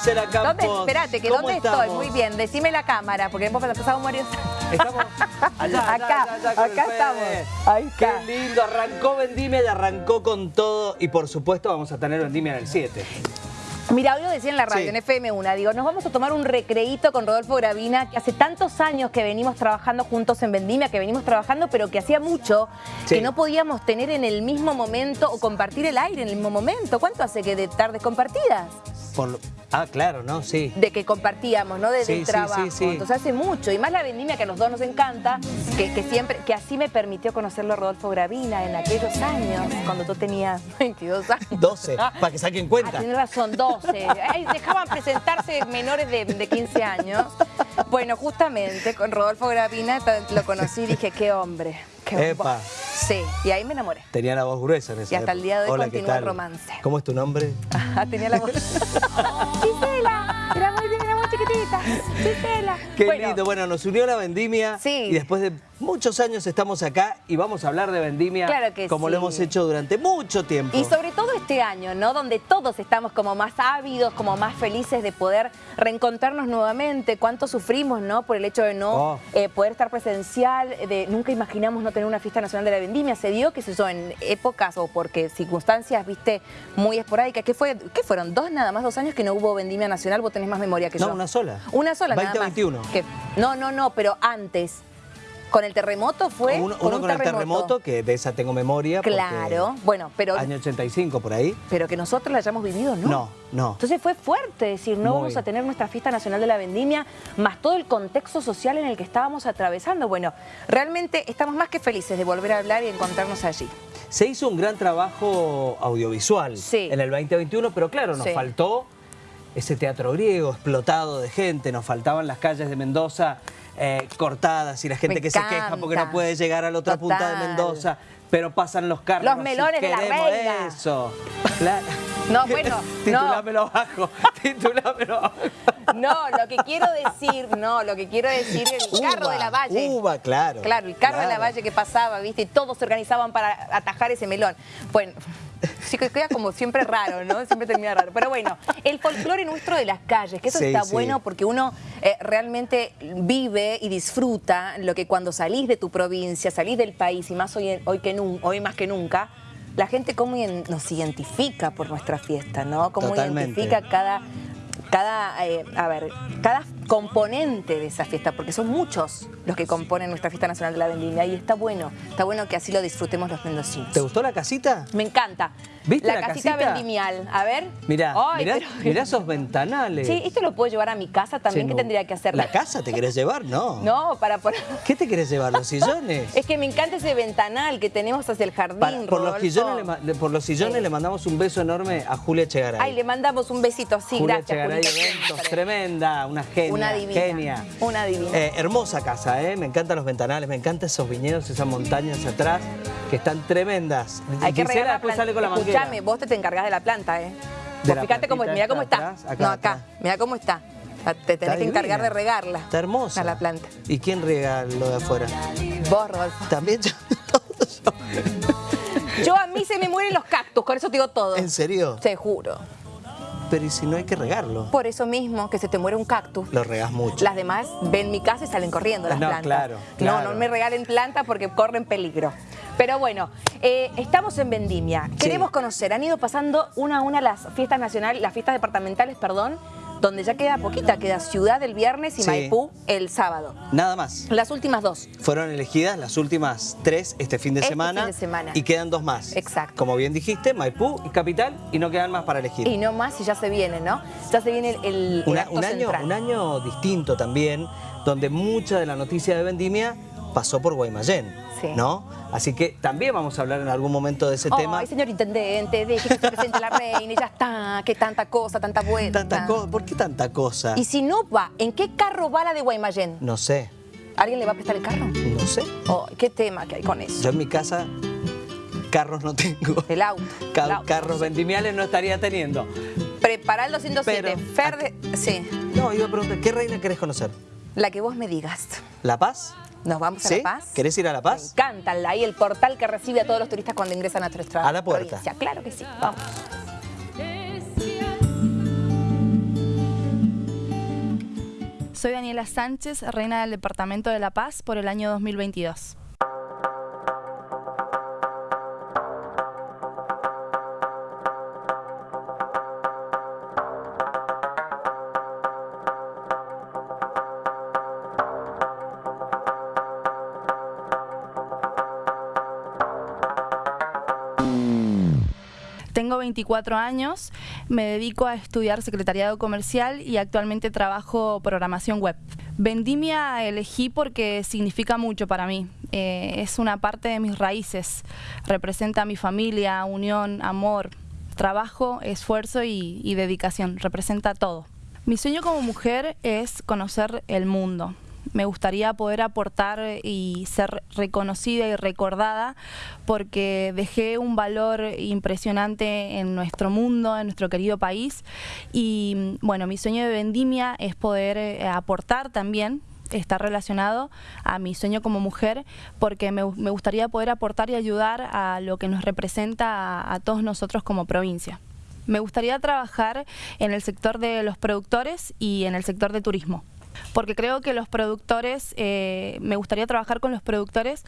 Gisela Campos. ¿Dónde? Espérate, que ¿Cómo ¿dónde estamos? estoy? Muy bien, decime la cámara, porque hemos pasado varios... Estamos allá, Acá, allá, allá acá Fede. estamos. Ahí está. Qué lindo, arrancó Vendimia y arrancó con todo. Y por supuesto vamos a tener Vendimia en el 7. Mira, hoy lo decía en la radio, Sí. en FM1, digo, nos vamos a tomar un recreíto con Rodolfo Gravina, que hace tantos años que venimos trabajando juntos en Vendimia, que venimos trabajando, pero que hacía mucho Sí. que no podíamos tener en el mismo momento o compartir el aire en el mismo momento. ¿Cuánto hace que de tardes compartidas? Por Ah, claro, ¿no? Sí. de que compartíamos, ¿no? Desde Sí, trabajo. sí, sí. Entonces hace mucho. Y más la vendimia que a los dos nos encanta, que, que siempre, que así me permitió conocerlo Rodolfo Gravina en aquellos años, cuando tú tenías 22 años. 12, para que saquen cuenta. Ah, tienes razón, 12. Ay, dejaban presentarse menores de, de 15 años. Bueno, justamente con Rodolfo Gravina lo conocí y dije, qué hombre. Qué Epa. Sí, y ahí me enamoré. Tenía la voz gruesa en esa Y hasta el día de hoy Hola, ¿qué continúa el romance. ¿Cómo es tu nombre? Ah, tenía la voz. Gisela, era muy, era muy chiquitita. Gisela. Qué Bueno, lindo. Bueno, nos unió la vendimia. Sí. Y después de muchos años estamos acá y vamos a hablar de vendimia Claro que como sí. lo hemos hecho durante mucho tiempo. Y sobre todo este año, ¿no? Donde todos estamos como más ávidos, como más felices de poder reencontrarnos nuevamente. Cuánto sufrimos, ¿no? Por el hecho de no Oh. eh, poder estar presencial, de nunca imaginamos no tener una fiesta nacional de la vendimia. Se dio, qué sé yo, en épocas o porque circunstancias, viste, muy esporádicas. ¿Qué, fue, ¿Qué fueron? ¿Dos nada más, dos años que no hubo vendimia nacional? Vos tenés más memoria que No, yo. una sola. Una sola, nada más. 2021. Que- no, no, no, pero antes. Con el terremoto fue. uno, con un con el terremoto, que de esa tengo memoria. Claro, bueno, pero Año 85 por ahí. pero que nosotros la hayamos vivido, ¿no? No, no. Entonces fue fuerte decir, no Muy. vamos a tener nuestra fiesta nacional de la vendimia, más todo el contexto social en el que estábamos atravesando. Bueno, realmente estamos más que felices de volver a hablar y encontrarnos allí. Se hizo un gran trabajo audiovisual Sí. en el 2021, pero claro, nos Sí. faltó ese teatro griego explotado de gente, nos faltaban las calles de Mendoza eh, cortadas y la gente Me que se queja porque no puede llegar a la otra punta de. Mendoza, pero pasan los carros. Los y melones de la reina. Eso. Claro. No, bueno, Titulámelo abajo, titulámelo abajo. No, lo que quiero decir, no, lo que quiero decir es el carro Uva, de la valle. Uva, claro. Claro, el carro de la valle que pasaba, ¿viste? Y todos se organizaban para atajar ese melón. Bueno, sí que queda como siempre raro, ¿no? Siempre termina raro. Pero bueno, el folclore nuestro de las calles, que eso Sí, está sí. bueno porque uno eh, realmente vive y disfruta lo que cuando salís de tu provincia, salís del país, y más hoy, en- hoy, que nun- hoy más que nunca, la gente cómo nos identifica por nuestra fiesta, ¿no? Cómo Totalmente. identifica cada, cada, eh, a ver, cada componente de esa fiesta, porque son muchos los que componen nuestra fiesta nacional de la vendimia y está bueno, está bueno que así lo disfrutemos los mendocinos. ¿Te gustó la casita? Me encanta. ¿Viste la casita, casita? vendimial. A ver. Mirá, Ay, mirá, pero- mirá esos ventanales. Sí, esto lo puedo llevar a mi casa también. Che, ¿Qué no. tendría que hacer? ¿La casa te querés llevar? No. No, para poner... ¿Qué te querés llevar? ¿Los sillones? Es que me encanta ese ventanal que tenemos hacia el jardín, Para- por, los sillones le, por los sillones Sí. le mandamos un beso enorme a Julia Chegaray. Ay, le mandamos un besito así, Julia gracias. Chegaray Eventos, siempre. tremenda, una genia. Una divina. Genia. Una divina. Eh, hermosa casa, ¿eh? Me encantan los ventanales, me encantan esos viñedos, esas montañas atrás, que están tremendas. Hay que Gisela después sale con la manguera. Escúchame, vos te, te encargás de la planta, ¿eh? La fíjate cómo, mira cómo está. atrás, acá, no, acá, acá. mira cómo está. Te tenés Está que encargar de regarla. Está hermosa. A la planta. ¿Y quién riega lo de afuera? Vos, Rodolfo. También yo. yo. Yo a mí se me mueren los cactus, con eso te digo todo. ¿En serio? Te juro. Pero ¿y si no hay que regarlo? Por eso mismo, que se te muere un cactus. Lo regás mucho. Las demás ven mi casa y salen corriendo las No, plantas. claro, No, claro. no me regalen plantas porque corren peligro. Pero bueno, eh, estamos en Vendimia. Queremos conocer, han ido pasando una a una las fiestas nacionales, las fiestas departamentales, perdón, donde ya queda poquita, queda Ciudad el viernes y Sí. Maipú el sábado. Nada más. Las últimas dos. Fueron elegidas las últimas tres este fin de Este semana. fin de semana. Y quedan dos más. Exacto. Como bien dijiste, Maipú y Capital, y no quedan más para elegir. Y no más y ya se viene, ¿no? Ya se viene el, el- acto un, año, central. un año distinto también, donde mucha de la noticia de Vendimia pasó por Guaymallén, Sí. ¿no? Así que también vamos a hablar en algún momento de ese tema. Ay, señor intendente, deje que se presente la reina y ya está. Que tanta cosa, tanta vuelta. Tanta ¿Por qué tanta cosa? Y si no va, ¿en qué carro va la de Guaymallén? No sé, ¿Alguien le va a prestar el carro? no sé. Oh, ¿Qué tema que hay con eso? Yo en mi casa carros no tengo. El auto. Ca- el auto. carros vendimiales no estaría teniendo. Prepara el 207. Pero, Fer de- Sí, No, iba a preguntar, ¿qué reina querés conocer? la que vos me digas. ¿La Paz? ¿Nos vamos a. La Paz? ¿Querés ir a La Me Paz? encanta la- ahí el portal que recibe a todos los turistas cuando ingresan a nuestra A la puerta. provincia. Claro que sí, vamos. Soy Daniela Sánchez, reina del Departamento de La Paz por el año 2022. Tengo 24 años, me dedico a estudiar secretariado comercial y actualmente trabajo programación web. Vendimia elegí porque significa mucho para mí. Eh, es una parte de mis raíces. Representa mi familia, unión, amor, trabajo, esfuerzo y dedicación. Representa todo. Mi sueño como mujer es conocer el mundo. Me gustaría poder aportar y ser reconocida y recordada porque dejé un valor impresionante en nuestro mundo, en nuestro querido país. Y bueno, mi sueño de vendimia es poder eh, aportar también está relacionado a mi sueño como mujer porque me, gustaría poder aportar y ayudar a lo que nos representa a, a todos nosotros como provincia. Me gustaría trabajar en el sector de los productores y en el sector de turismo. Porque creo que los productores, eh, me gustaría trabajar con los productores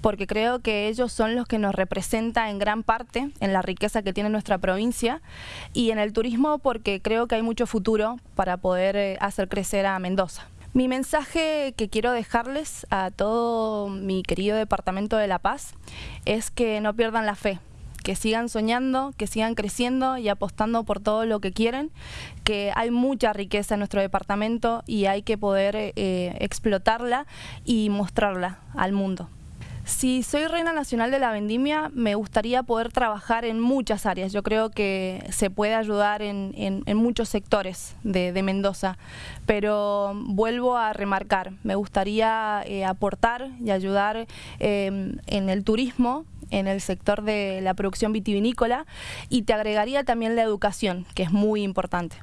porque creo que ellos son los que nos representan en gran parte en la riqueza que tiene nuestra provincia y en el turismo porque creo que hay mucho futuro para poder eh, hacer crecer a Mendoza. Mi mensaje que quiero dejarles a todo mi querido departamento de La Paz es que no pierdan la fe, que sigan soñando, que sigan creciendo y apostando por todo lo que quieren, que hay mucha riqueza en nuestro departamento y hay que poder eh, explotarla y mostrarla al mundo. Si soy reina nacional de la vendimia, me gustaría poder trabajar en muchas áreas. Yo creo que se puede ayudar en, muchos sectores de, Mendoza, pero vuelvo a remarcar, me gustaría eh, aportar y ayudar eh, en el turismo, en el sector de la producción vitivinícola y te agregaría también la educación, que es muy importante.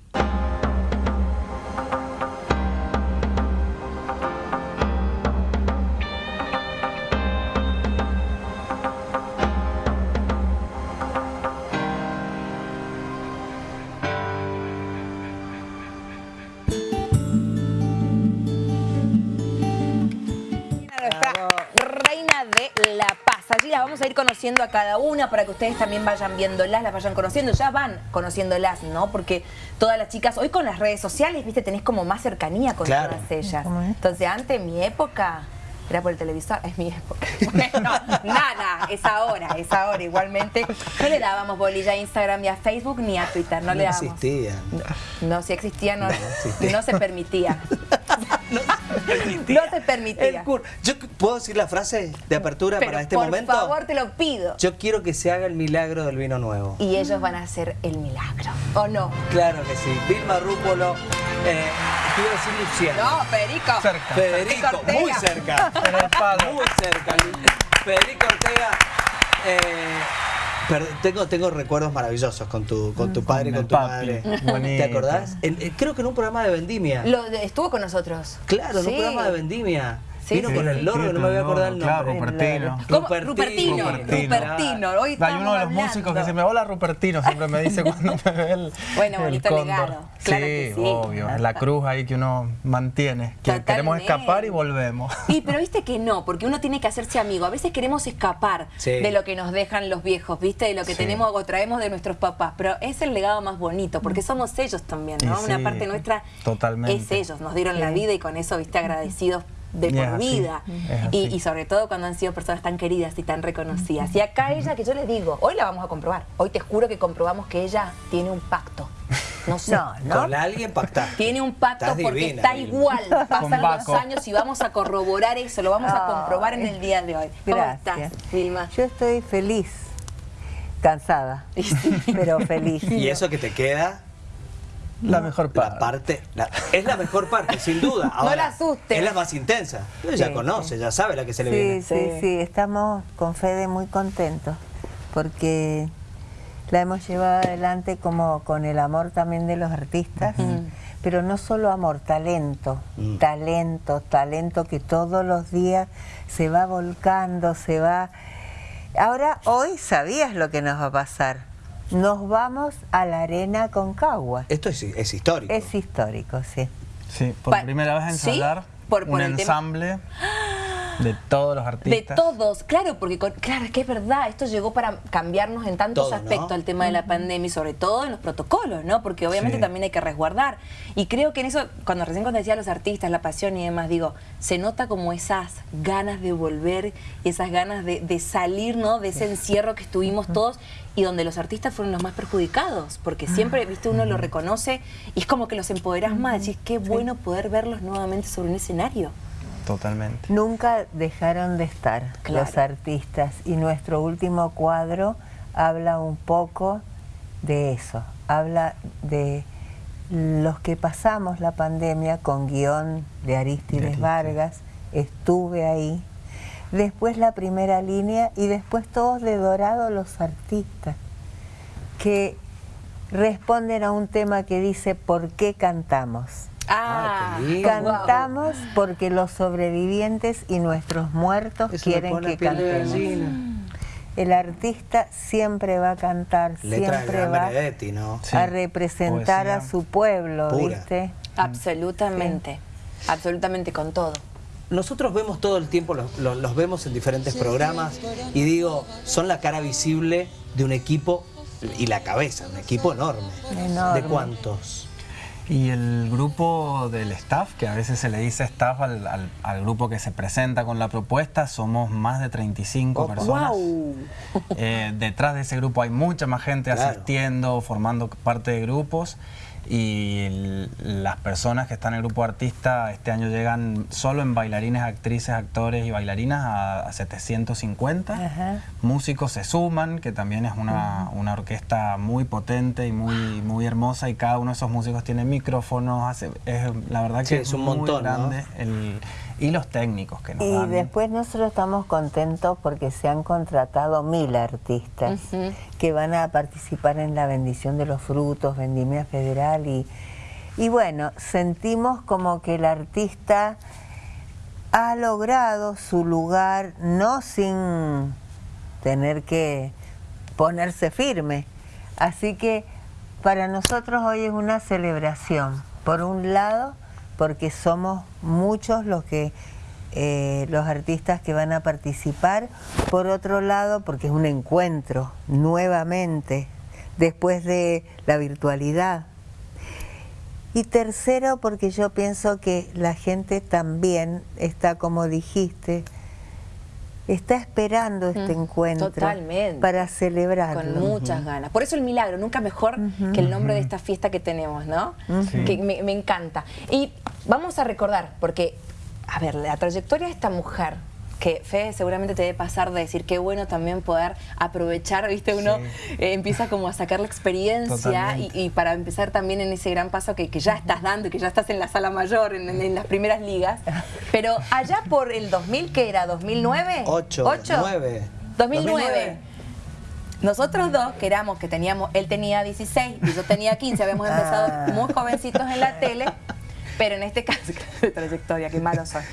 Vamos a ir conociendo a cada una para que ustedes también vayan viéndolas, las vayan conociendo. Ya van conociéndolas, ¿no? Porque todas las chicas, hoy con las redes sociales, viste, tenés como más cercanía con Claro. todas ellas. Entonces, antes, en mi época, era por el televisor, es mi época. Bueno, nada, es ahora, es ahora igualmente. No le dábamos bolilla a Instagram ni a Facebook ni a Twitter, no, No le dábamos. existían. No, si existía, no, existía. no se permitía. No, No se permitía. El cur- Yo puedo decir la frase de apertura Pero para este por momento. favor, te lo pido. Yo quiero que se haga el milagro del vino nuevo. Y ellos van a hacer el milagro, ¿o no? Claro que sí. Vilma Rúpolo, eh, quiero decir Luciano. No, Perico. Cerca. Federico, Ortega. muy cerca. En el palo. Muy cerca. Federico Ortega. eh, pero tengo, tengo recuerdos maravillosos con tu, con tu padre y Con tu papi. madre. Bonito. ¿Te acordás? En- eh, creo que en un programa de vendimia. Lo de- estuvo con nosotros. Claro, en un programa de vendimia. Vino sí, con sí. el loro, Sí, no me voy a acordar el claro, nombre. Rupertino. ¿Cómo? Rupertino. Rupertino. Hoy Hay uno de los hablando. músicos que se me hola Rupertino, siempre me dice cuando me ve el. Bueno, el bonito cóndor. legado. Claro sí, que sí. obvio. La cruz ahí que uno mantiene. Que queremos escapar y volvemos. Y pero viste que no, porque uno tiene que hacerse amigo. A veces queremos escapar Sí. de lo que nos dejan los viejos, ¿viste? De lo que Sí. tenemos o traemos de nuestros papás. Pero es el legado más bonito, porque somos ellos también, ¿no? Una parte nuestra totalmente. es ellos. Nos dieron la vida y con eso, ¿viste? Agradecidos de por vida. Y, sobre todo cuando han sido personas tan queridas y tan reconocidas. Y acá ella, que yo les digo, hoy la vamos a comprobar. Hoy te juro que comprobamos que ella tiene un pacto. No sé. No, no. Con alguien pactar. Tiene un pacto Estás porque divina, está igual. Pasan los años y vamos a corroborar eso, lo vamos a comprobar en el día de hoy. ¿Cómo Gracias. estás, Vilma? Yo estoy feliz, cansada, pero feliz. Y eso que te queda, La mejor parte. la parte, la- es la mejor parte, sin duda. Ahora, la asustes. Es la más intensa. Ella Sí, conoce, ya sabe la que se le Sí, viene. sí, sí, estamos con Fede muy contentos porque la hemos llevado adelante como con el amor también de los artistas, pero no solo amor, talento, Mm. talento, talento que todos los días se va volcando, se va... Ahora, hoy sabías lo que nos va a pasar. Nos vamos a la arena con Cagua. Esto es, es histórico. Es histórico, sí. Sí, por Pa- primera vez ¿Sí? ensayar Por- por un ensamble de todos los De artistas. todos, claro, porque con- claro, es que es verdad, esto llegó para cambiarnos en tantos aspectos al tema de la pandemia y sobre todo en los protocolos, ¿no? Porque obviamente Sí. también hay que resguardar. Y creo que en eso, cuando recién cuando decía los artistas, la pasión y demás, digo, se nota como esas ganas de volver, esas ganas de, de salir, ¿no? De ese encierro que estuvimos todos y donde los artistas fueron los más perjudicados, porque siempre, viste, uno lo reconoce y es como que los empoderás más, decís, qué bueno poder verlos nuevamente sobre un escenario. Totalmente. Nunca dejaron de estar Claro. los artistas y nuestro último cuadro habla un poco de eso, habla de los que pasamos la pandemia con guion de Aristides Aristides. Vargas, estuve ahí, después la primera línea y después todos de dorado los artistas que responden a un tema que dice ¿por qué cantamos? Ah. Cantamos porque los sobrevivientes y nuestros muertos Eso quieren que cantemos. El artista siempre va a cantar, Letra siempre va Benedetti, ¿no? Sí, a representar a su pueblo, Pura. ¿viste? Absolutamente, absolutamente con todo. Nosotros vemos todo el tiempo, los, los- los vemos en diferentes programas y digo, son la cara visible de un equipo y la cabeza, un equipo enorme. Enorme. ¿De cuántos? Y el grupo del staff, que a veces se le dice staff al, al- al grupo que se presenta con la propuesta, somos más de 35 Opa. personas. Eh, detrás de ese grupo hay mucha más gente Claro. asistiendo, formando parte de grupos. Y el- las personas que están en el grupo artista este año llegan solo en bailarines, actrices, actores y bailarinas a, a 750. Ajá. Músicos se suman, que también es una, una orquesta muy potente y muy, muy hermosa y cada uno de esos músicos tiene micrófonos, hace, es, la verdad que Sí, es, es un muy montón, ¿no? grande. el- y los técnicos que nos Y dan. después nosotros estamos contentos porque se han contratado mil artistas que van a participar en la bendición de los frutos, Vendimia Federal y, y bueno, sentimos como que el artista ha logrado su lugar no sin tener que ponerse firme. Así que para nosotros hoy es una celebración. Por un lado, porque somos muchos los que eh, los artistas que van a participar. Por otro lado, porque es un encuentro nuevamente después de la virtualidad. Y tercero, porque yo pienso que la gente también está, como dijiste, está esperando este encuentro totalmente. para celebrarlo. Con muchas ganas. Por eso el milagro, nunca mejor que el nombre de esta fiesta que tenemos, ¿no? Sí. Que me, me encanta. Y vamos a recordar, porque, a ver, la trayectoria de esta mujer, que Fede seguramente te debe pasar de decir qué bueno también poder aprovechar, viste, uno eh, empieza como a sacar la experiencia y, para empezar también en ese gran paso que, que ya estás dando y que ya estás en la sala mayor, en, en- en las primeras ligas. Pero allá por el 2000, ¿qué era? ¿2009? Ocho, ¿Ocho? nueve. 2009. Nosotros dos, que éramos, que teníamos, él tenía 16 y yo tenía 15, habíamos empezado muy jovencitos en la tele, pero en este caso, de trayectoria, qué malos son.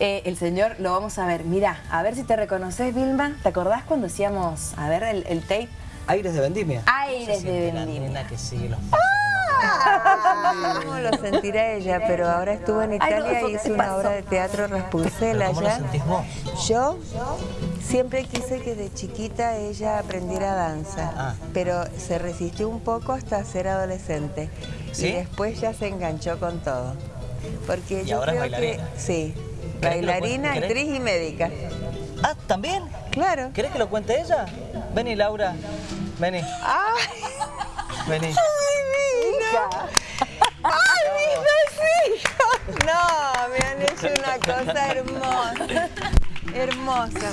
Eh, el señor lo vamos a ver, mira, a ver si te reconoces, Vilma, ¿te acordás cuando hacíamos, a ver, el, el tape? Aires de vendimia. Aires de Vendimia. que sigue los ¿Cómo lo sentirá ella? Pero ahora estuvo en Ay, Italia y ¿qué hizo una pasó? obra de teatro Rapunzel allá. vos? Yo siempre quise que de chiquita ella aprendiera danza, Ah. pero se resistió un poco hasta ser adolescente. ¿Sí? Y después ya se enganchó con todo. Porque yo ahora es creo que bailarina? sí, que lo bailarina, actriz y médica. Ah, ¿también? Claro. ¿Querés que lo cuente ella? Vení, Laura. Vení. Vení. ¡Ay, mis hijos! No, me han hecho una cosa hermosa. Hermosa.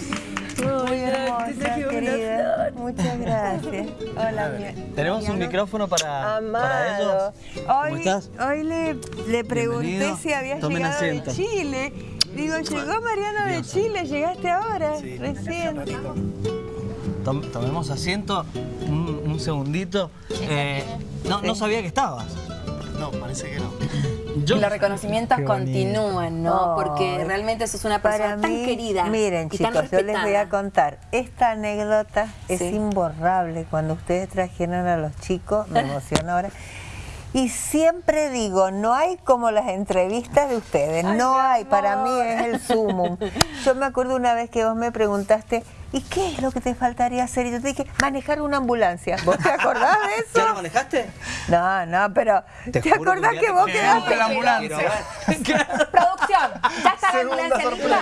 Muy hermosa, querida. Muchas gracias. Hola, mi Tenemos un micrófono para, Amado. para ellos. Hoy, ¿Cómo estás? hoy le, le pregunté Bienvenido. si habías Tomen llegado asiento. de Chile. Digo, llegó Mariano de Chile, llegaste ahora, recién. Tom- tomemos asiento un segundito. Eh, no, no sabía que estabas. No, parece que no. Yo- Y los reconocimientos continúan, ¿no? Porque realmente sos una persona tan mí, querida miren y tan chicos, yo les voy a contar. Esta anécdota es Sí. imborrable. Cuando ustedes trajeron a los chicos, me emociona ahora. Y siempre digo, no hay como las entrevistas de ustedes, no hay, para mí es el sumum. Yo me acuerdo una vez que vos me preguntaste, ¿y qué es lo que te faltaría hacer? Y yo te dije, manejar una ambulancia. ¿Vos te acordás de eso? ¿Ya lo manejaste? No, no, pero ¿te, que un acordás que te vos quedaste? de la ambulancia. Producción, ya está la Segunda ambulancia lista.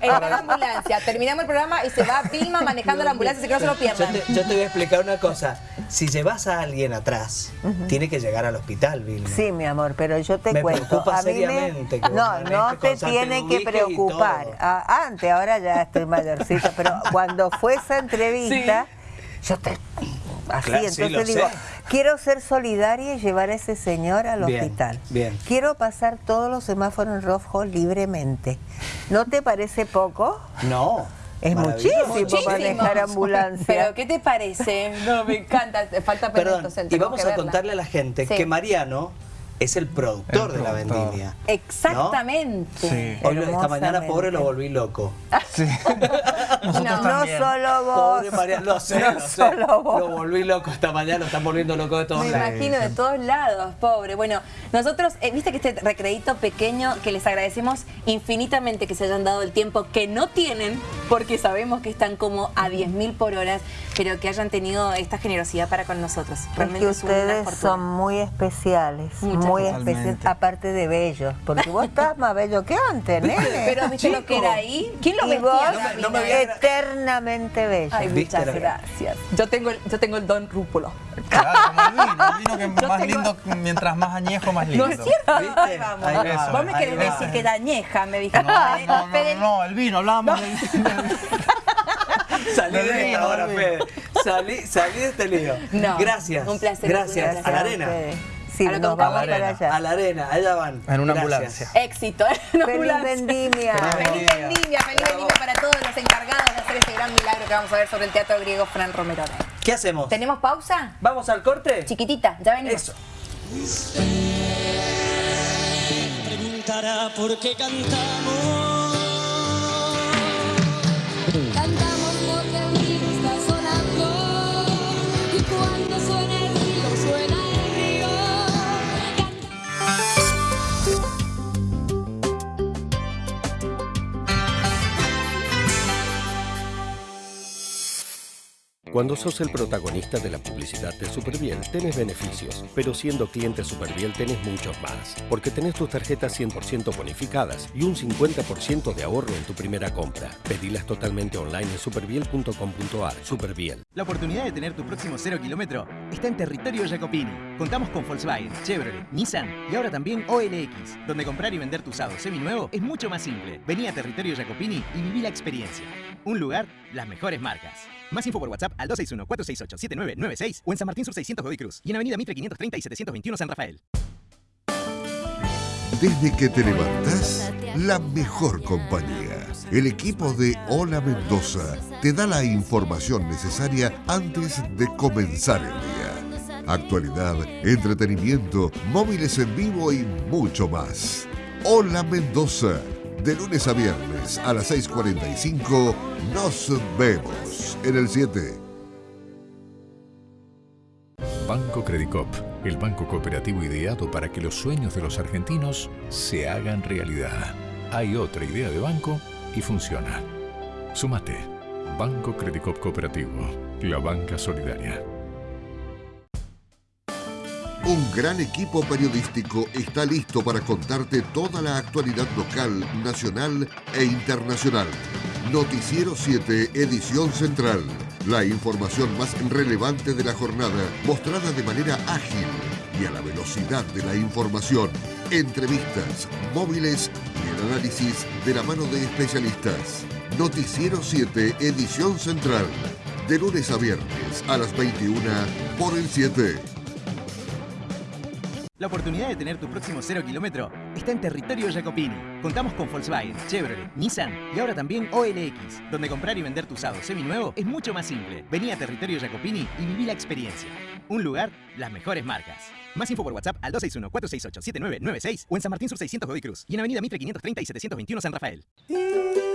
Está la ambulancia. Terminamos el programa y se va Vilma manejando la ambulancia, así que no se lo Yo pierdan. te, yo te voy a explicar una cosa. Si llevas a alguien atrás, tiene que llegar al hospital, Vilma. Sí, mi amor, pero yo te Me cuento. preocupa a mí me- que No, no te tiene que preocupar. Ah, antes, ahora ya estoy mayorcita, pero cuando fue esa entrevista, yo te. Así, Claro, entonces digo, sé. Quiero ser solidaria y llevar a ese señor al Bien, hospital. bien. Quiero pasar todos los semáforos en rojo libremente. ¿No te parece poco? No. Es muchísimo, Muchísimo. manejar ambulancia. Pero, ¿qué te parece? No, me encanta. Te Falta Perdón, y vamos a verla. contarle a la gente Sí. que Mariano es el productor El de la vendimia. Exactamente. Sí. Hoy esta mañana pobre lo volví loco. Sí. Nosotros No, solo vos. Pobre Mariano, lo sé, No lo sé. solo vos. Lo volví loco esta mañana, lo están volviendo loco de todos Me lados. imagino de todos lados, pobre. Bueno, nosotros, eh, viste que este recreito pequeño, que les agradecemos infinitamente que se hayan dado el tiempo que no tienen, porque sabemos que están como a 10.000 por hora, pero que hayan tenido esta generosidad para con nosotros. Realmente que es, una ustedes fortuna. son muy especiales, Muchas muy Totalmente. aparte de bellos, porque vos estás más bello que antes, nene. Pero viste lo que era ahí. ¿Quién lo vestía? vos, no me había- eternamente bello. Ay, ¿Viste muchas gracias. Yo tengo, el, yo tengo el don rúpulo. Claro, como el vino. El vino que Yo más tengo- lindo, mientras más añejo, más lindo. ¿No es cierto? ¿Viste? Ahí vamos. Ahí va, Eso, Vos me querés va. decir que era añeja, me dijiste. No, no, no, Fede, no, no, el vino, hablábamos del Salí Del de esta vino, Fede. Salí, salí de este lío. No, Gracias. un placer, Gracias. un A la arena. Sí, A nos vamos a la para arena. allá. A la arena, allá van. En una Gracias. ambulancia. Éxito. ¿eh? Una Feliz ambulancia. vendimia. Feliz vendimia, feliz vendimia para todos los encargados de hacer este gran milagro que vamos a ver sobre el teatro griego Fran Romero. ¿Qué hacemos? ¿Tenemos pausa? ¿Vamos al corte? Chiquitita, ya venimos. Eso. Preguntará por qué cantamos. Cantamos porque Cuando sos el protagonista de la publicidad de Superbiel, tenés beneficios, pero siendo cliente Superbiel tenés muchos más, porque tenés tus tarjetas 100% bonificadas y un 50% de ahorro en tu primera compra. Pedilas totalmente online en superbiel.com.ar. Superbiel. La oportunidad de tener tu próximo cero kilómetro está en territorio Jacopini. Contamos con Volkswagen, Chevrolet, Nissan y ahora también OLX, donde comprar y vender tu usado seminuevo es mucho más simple. Vení a territorio Jacopini y viví la experiencia. Un lugar, las mejores marcas. Más info por WhatsApp al 261-468-7996 o en San Martín Sur 600 Godoy Cruz y en Avenida Mitre 530 y 721 San Rafael. Desde que te levantás, la mejor compañía. El equipo de Hola Mendoza te da la información necesaria antes de comenzar el día. Actualidad, entretenimiento, móviles en vivo y mucho más. Hola Mendoza. De lunes a viernes a las 6.45 nos vemos en el 7. Banco Credicop, el banco cooperativo ideado para que los sueños de los argentinos se hagan realidad. Hay otra idea de banco y funciona. Súmate. Banco Credicop Cooperativo, la banca solidaria. Un gran equipo periodístico está listo para contarte toda la actualidad local, nacional e internacional. Noticiero 7, edición central. La información más relevante de la jornada, mostrada de manera ágil y a la velocidad de la información. Entrevistas, móviles y el análisis de la mano de especialistas. Noticiero 7, edición central. De lunes a viernes a las 21 por el 7. La oportunidad de tener tu próximo cero kilómetro está en territorio Jacopini. Contamos con Volkswagen, Chevrolet, Nissan y ahora también OLX, donde comprar y vender tu usado seminuevo es mucho más simple. Vení a territorio Jacopini y viví la experiencia. Un lugar, las mejores marcas. Más info por WhatsApp al 261-468-7996 o en San Martín Sur 600 Godoy Cruz y en Avenida Mitre 530 y 721 San Rafael.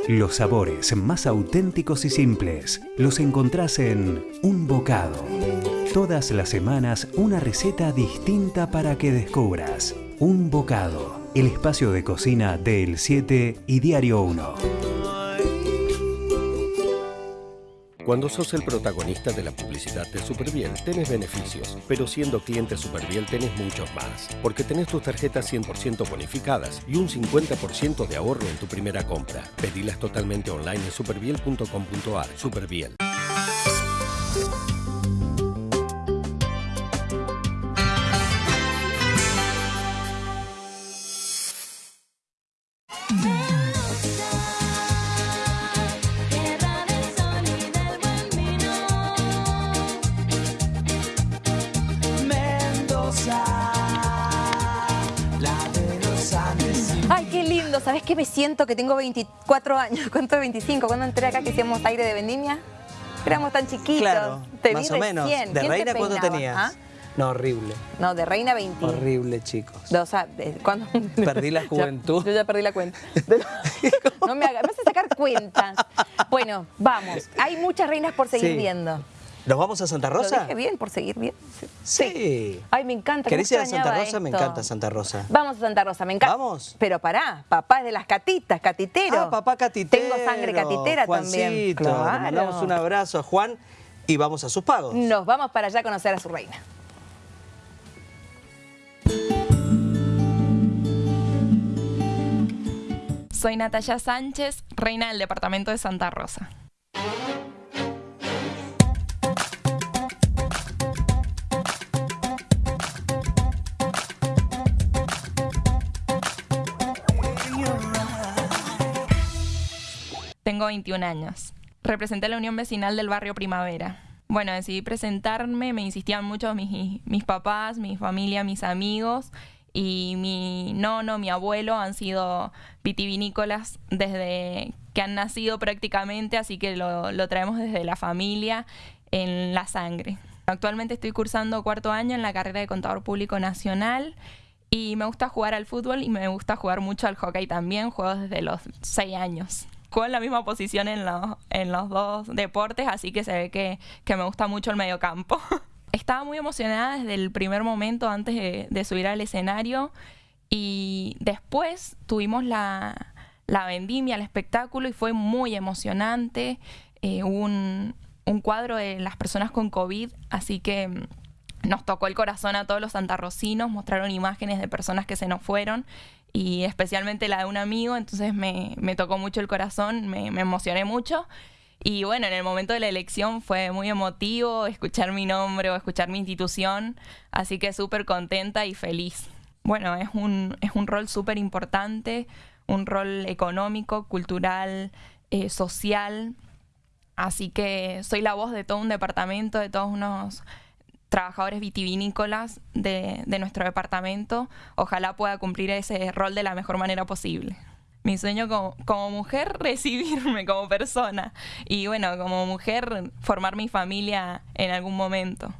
Los sabores más auténticos y simples los encontrás en Un Bocado. Todas las semanas una receta distinta para que descubras. Un Bocado, el espacio de cocina del 7 y Diario 1. Cuando sos el protagonista de la publicidad de Superbiel, tenés beneficios, pero siendo cliente Superbiel tenés muchos más, porque tenés tus tarjetas 100% bonificadas y un 50% de ahorro en tu primera compra. Pedilas totalmente online en superbiel.com.ar. Superbiel. ¿Sabes qué me siento? Que tengo 24 años. ¿Cuánto? 25. Cuando entré acá que hacíamos aire de vendimia. Éramos tan chiquitos. Claro, Te más vi o menos. recién. ¿De ¿Quién te reina cuánto tenías? ¿Ah? No, horrible. No, de reina 20. Horrible, chicos. O sea, de- ¿cuándo? Perdí la juventud. yo ya perdí la cuenta. No me hagas, me hace sacar cuentas. Bueno, vamos. Hay muchas reinas por seguir Sí. viendo. ¿Nos vamos a Santa ¿Lo Rosa? dije bien? ¿Por seguir bien? Sí. Sí. Ay, me encanta. ¿Querés ¿cómo ir a Santa Rosa? Me encanta Santa Rosa. Vamos a Santa Rosa, me encanta. ¿Vamos? Pero pará, papá es de las catitas, catitero. Ah, papá catitero. Tengo sangre catitera también. Juancito, Le Claro. mandamos un abrazo a Juan y vamos a sus pagos. Nos vamos para allá a conocer a su reina. Soy Natalia Sánchez, reina del departamento de Santa Rosa. Tengo 21 años. Representé la Unión Vecinal del Barrio Primavera. Bueno, decidí presentarme, me insistían mucho mis, mis papás, mi familia, mis amigos y mi nono, mi abuelo han sido vitivinícolas desde que han nacido prácticamente, así que lo, lo traemos desde la familia en la sangre. Actualmente estoy cursando cuarto año en la carrera de contador público nacional y me gusta jugar al fútbol y me gusta jugar mucho al hockey también, juego desde los seis años. En la misma posición en los, en los dos deportes, así que se ve que, que me gusta mucho el mediocampo. Estaba muy emocionada desde el primer momento antes de, subir al escenario y después tuvimos la, la vendimia, el espectáculo y fue muy emocionante. Eh, un, un cuadro de las personas con COVID, así que mm, nos tocó el corazón a todos los santarrocinos, mostraron imágenes de personas que se nos fueron y especialmente la de un amigo, entonces me, me tocó mucho el corazón, me, emocioné mucho. Y bueno, en el momento de la elección fue muy emotivo escuchar mi nombre o escuchar mi institución, así que súper contenta y feliz. Bueno, es un, es un rol súper importante, un rol económico, cultural, eh, social, así que soy la voz de todo un departamento, de todos unos trabajadores vitivinícolas de, de nuestro departamento. Ojalá pueda cumplir ese rol de la mejor manera posible. Mi sueño como, como mujer, recibirme como persona. Y bueno, como mujer, formar mi familia en algún momento.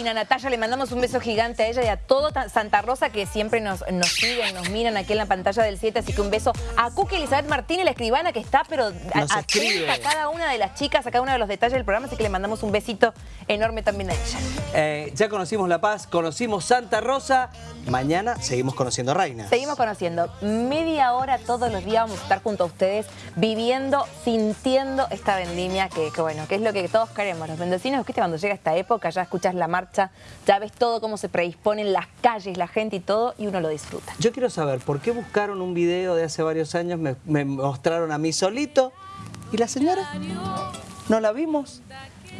Divina, Natalia. Le mandamos un beso gigante a ella y a todo ta- Santa Rosa que siempre nos, nos siguen, nos miran aquí en la pantalla del 7. Así que un beso a Cuca Elizabeth Martínez, la escribana que está, pero a- Nos cada una de las chicas, a cada uno de los detalles del programa. Así que le mandamos un besito enorme también a ella. Eh, ya conocimos La Paz, conocimos Santa Rosa. Mañana seguimos conociendo Reina. Seguimos conociendo. Media hora todos los días vamos a estar junto a ustedes viviendo, sintiendo esta vendimia que, que bueno, que es lo que todos queremos. Los mendocinos, ¿viste? Cuando llega esta época ya escuchas la marcha, ya ves todo cómo se predisponen las calles, la gente y todo y uno lo disfruta. Yo quiero saber, ¿por qué buscaron un video de hace varios años? Me, me mostraron a mí solito. ¿Y la señora? ¿No la vimos?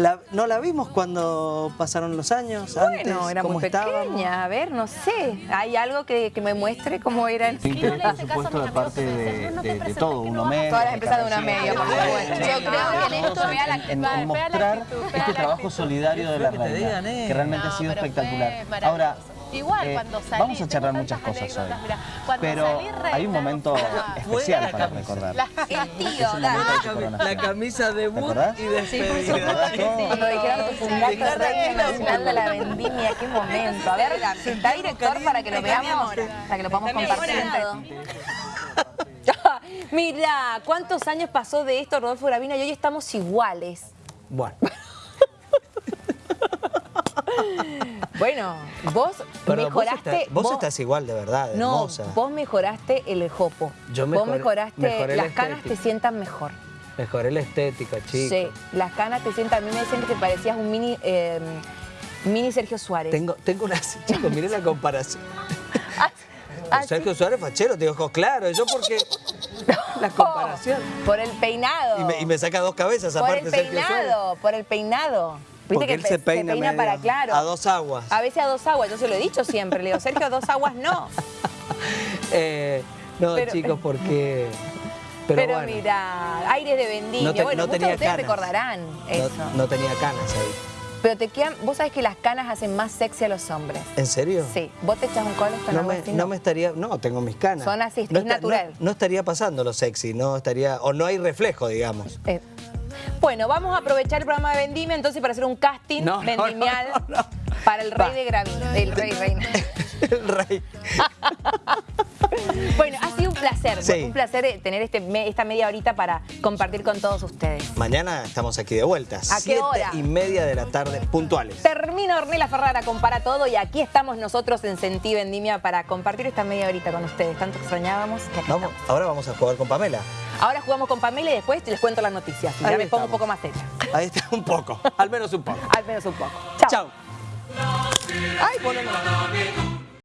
La- ¿No la vimos cuando pasaron los años? antes? Bueno, era ¿Cómo muy estábamos? pequeña. A ver, no sé. ¿Hay algo que, que me muestre cómo era el Sí, interés, por supuesto, de parte de, de- de todo, uno medio. Todas las empresas de una media, por supuesto. Yo creo que en esto vea la en, en mostrar este trabajo solidario de la reina, que realmente ha sido espectacular. Ahora, Igual eh, cuando salís, vamos a charlar muchas cosas hoy, pero reina, hay un momento especial para recordar. El tío, Es el de tu La camisa de ¿Te acordás? y despedida. ¿Te acordás todo? Cuando dijeron tu fundato reina nacional de la vendimia, qué momento. A ver, está director para que lo veamos, para que lo podamos compartir. Mira, ¿cuántos años pasó de esto Rodolfo Gravina y hoy estamos iguales? Bueno, Bueno, vos pero vos, mejoraste... vos estás igual de verdad, No, hermosa. vos mejoraste el jopo. Yo vos mejoré- mejoraste, mejoré las canas te sientan mejor. Mejoré la estética, chicos. Sí, las canas te sientan, a mí me decían que te parecías un mini, eh, mini Sergio Suárez. Tengo, tengo unas... Chicos, miren la comparación. Ah, Sergio Suárez fachero, te digo, claro, yo porque... La comparación. Por el peinado. Y me, y me saca dos cabezas por aparte el Sergio Suárez. peinado, por el peinado. Viste Porque que él se pe- peina, para claro. a dos aguas. A veces a dos aguas, yo se lo he dicho siempre. Le digo, Sergio, a dos aguas no. Eh, no, Pero- chicos, porque... Pero, Pero, bueno, mira, aires de vendimia. No te- bueno, no muchos tenía de ustedes canas. recordarán eso. no, no tenía canas ahí. Pero te quedan, vos sabés que las canas hacen más sexy a los hombres. ¿En serio? Sí, vos te echas un colo con No algo me, así, no me estaría... No, tengo mis canas. Son así, es natural. No, no estaría pasando lo sexy, no estaría... O no hay reflejo, digamos. Eh, Bueno, vamos a aprovechar el programa de Vendimia entonces para hacer un casting No, no, vendimial. no, no, para el rey Va. de Gravina, el rey reina. El rey. Bueno, ha sido un placer, Sí. un placer eh, tener este, esta media horita para compartir con todos ustedes. Mañana estamos aquí de vuelta. ¿A qué siete hora? y media de la tarde, puntuales. Termina Ornella Ferrara, compara todo y aquí estamos nosotros en Sentí Vendimia para compartir esta media horita con ustedes. Tanto extrañábamos que acá Vamos, ahora vamos a jugar con Pamela. Ahora jugamos con Pamela y después les cuento las noticias. Y ya Ahí me pongo un poco más seria. Ahí está, un poco. Al menos un poco. Al menos un poco. Chao. Chao. Ay, ponelo.